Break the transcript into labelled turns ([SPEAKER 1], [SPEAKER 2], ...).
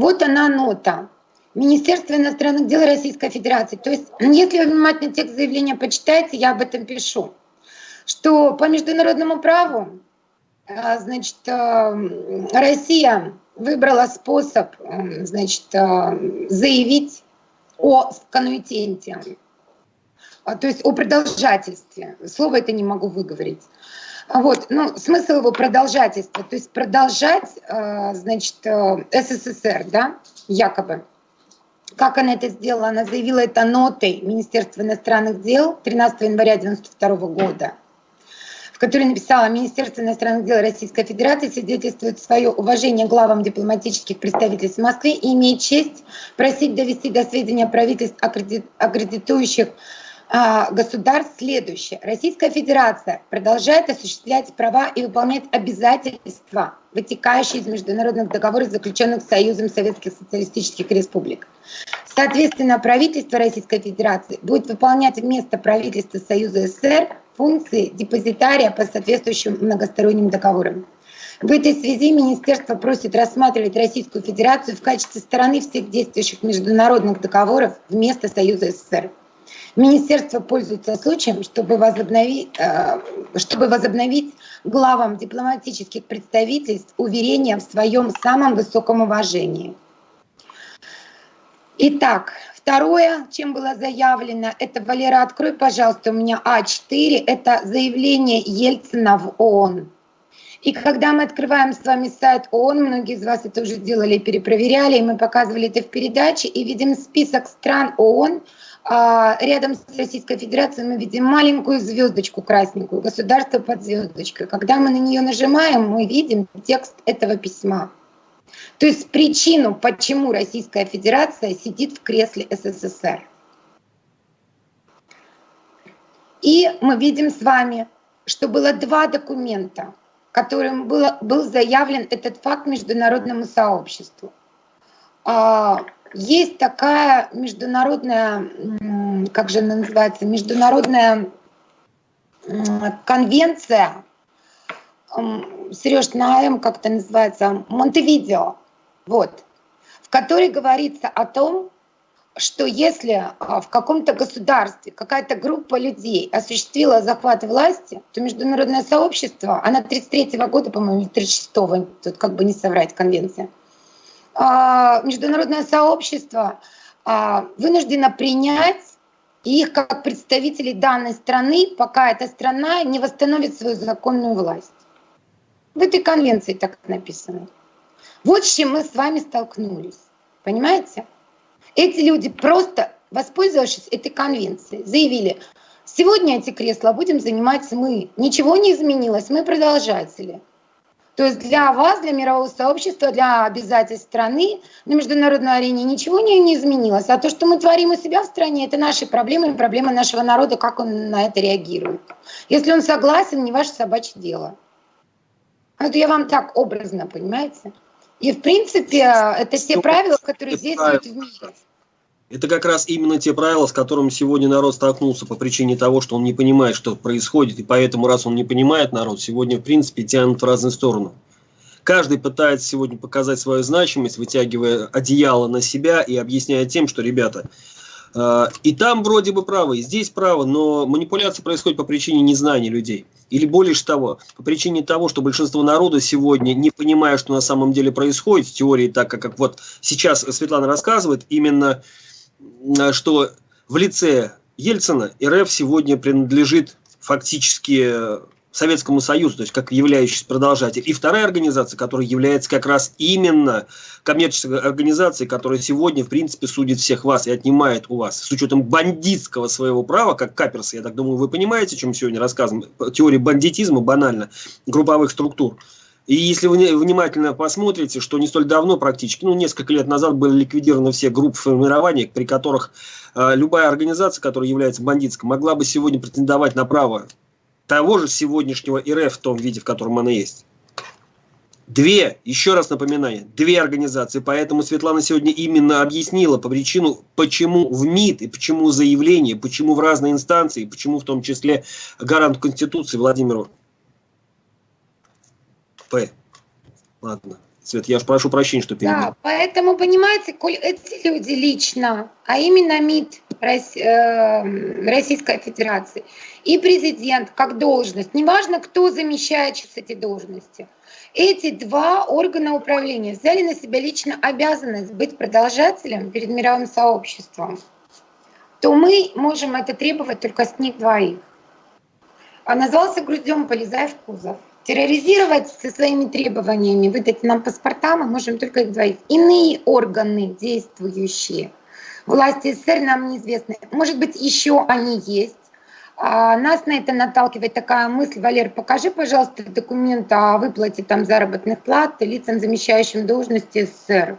[SPEAKER 1] Вот она нота. Министерство иностранных дел Российской Федерации. То есть, если вы внимательно текст заявления почитаете, я об этом пишу, что по международному праву, э, значит, э, Россия выбрала способ, э, значит, заявить о конуитенте, то есть о продолжательстве. Слово это не могу выговорить. Вот, ну, смысл его продолжательства, то есть продолжать, значит, СССР, да, якобы. Как она это сделала? Она заявила это нотой Министерства иностранных дел 13 января 1992 года, в которой написала «Министерство иностранных дел Российской Федерации свидетельствует свое уважение главам дипломатических представительств в Москве и имеет честь просить довести до сведения правительств, аккредитующих а, государств следующее. Российская Федерация продолжает осуществлять права и выполнять обязательства, вытекающие из международных договоров, заключенных Союзом Советских Социалистических Республик. Соответственно, правительство Российской Федерации будет выполнять вместо правительства Союза СССР функции депозитария по соответствующим многосторонним договорам. В этой связи Министерство просит рассматривать Российскую Федерацию в качестве стороны всех действующих международных договоров вместо Союза СССР. Министерство пользуется случаем, чтобы возобновить, э, чтобы возобновить главам дипломатических представительств уверения в своем самом высоком уважении. Итак, второе, чем было заявлено, это, Валера, открой, пожалуйста, у меня А4, это заявление Ельцина в ООН. И когда мы открываем с вами сайт ООН, многие из вас это уже делали, перепроверяли, и мы показывали это в передаче, и видим список стран ООН, а, рядом с Российской Федерацией мы видим маленькую звездочку красненькую, государство под звездочкой. Когда мы на нее нажимаем, мы видим текст этого письма. То есть причину, почему Российская Федерация сидит в кресле СССР. И мы видим с вами, что было два документа, которым было, был заявлен этот факт международному сообществу. А, есть такая международная, как же она называется, международная конвенция, Сереж, на М как это называется, Монтевидео, вот, в которой говорится о том, что если а, в каком-то государстве какая-то группа людей осуществила захват власти, то международное сообщество, она 33 -го года, по-моему, 36-го, тут как бы не соврать конвенция, а, международное сообщество а, вынуждено принять их как представителей данной страны, пока эта страна не восстановит свою законную власть. В этой конвенции так написано. Вот с чем мы с вами столкнулись. Понимаете? Эти люди просто, воспользовавшись этой конвенцией, заявили, сегодня эти кресла будем занимать мы. Ничего не изменилось, мы продолжатели. То есть для вас, для мирового сообщества, для обязательств страны на международной арене ничего не, не изменилось. А то, что мы творим у себя в стране, это наши проблемы проблемы нашего народа, как он на это реагирует. Если он согласен, не ваше собачье дело. Это я вам так образно, понимаете? И в принципе это все правила, которые действуют в мире.
[SPEAKER 2] Это как раз именно те правила, с которыми сегодня народ столкнулся по причине того, что он не понимает, что происходит, и поэтому, раз он не понимает народ, сегодня, в принципе, тянут в разные стороны. Каждый пытается сегодня показать свою значимость, вытягивая одеяло на себя и объясняя тем, что, ребята, и там вроде бы право, и здесь право, но манипуляция происходит по причине незнания людей. Или более того, по причине того, что большинство народа сегодня, не понимая, что на самом деле происходит в теории, так как, как вот сейчас Светлана рассказывает, именно Э, что в лице Ельцина РФ сегодня принадлежит фактически э, Советскому Союзу, то есть как являющийся продолжатель. И вторая организация, которая является как раз именно коммерческой организацией, которая сегодня, в принципе, судит всех вас и отнимает у вас, с учетом бандитского своего права, как каперсы, я так думаю, вы понимаете, о чем сегодня рассказываем, теория бандитизма банально, групповых структур. И если вы внимательно посмотрите, что не столь давно практически, ну, несколько лет назад были ликвидированы все группы формирования, при которых э, любая организация, которая является бандитской, могла бы сегодня претендовать на право того же сегодняшнего РФ в том виде, в котором она есть. Две, еще раз напоминаю, две организации. Поэтому Светлана сегодня именно объяснила по причину, почему в МИД и почему заявление, почему в разные инстанции, почему в том числе гарант Конституции Владимиру П. Ладно, Свет, я прошу прощения, что перебил. Да,
[SPEAKER 1] поэтому, понимаете, коль эти люди лично, а именно МИД э, Российской Федерации и президент как должность, неважно, кто замещает сейчас эти должности, эти два органа управления взяли на себя лично обязанность быть продолжателем перед мировым сообществом, то мы можем это требовать только с них двоих. А назвался грудем, полезая в кузов терроризировать со своими требованиями, выдать нам паспорта, мы можем только их двоих. Иные органы действующие, власти СССР нам неизвестны. Может быть, еще они есть. А нас на это наталкивает такая мысль, Валер, покажи, пожалуйста, документ о выплате там заработных плат лицам, замещающим должности СССР.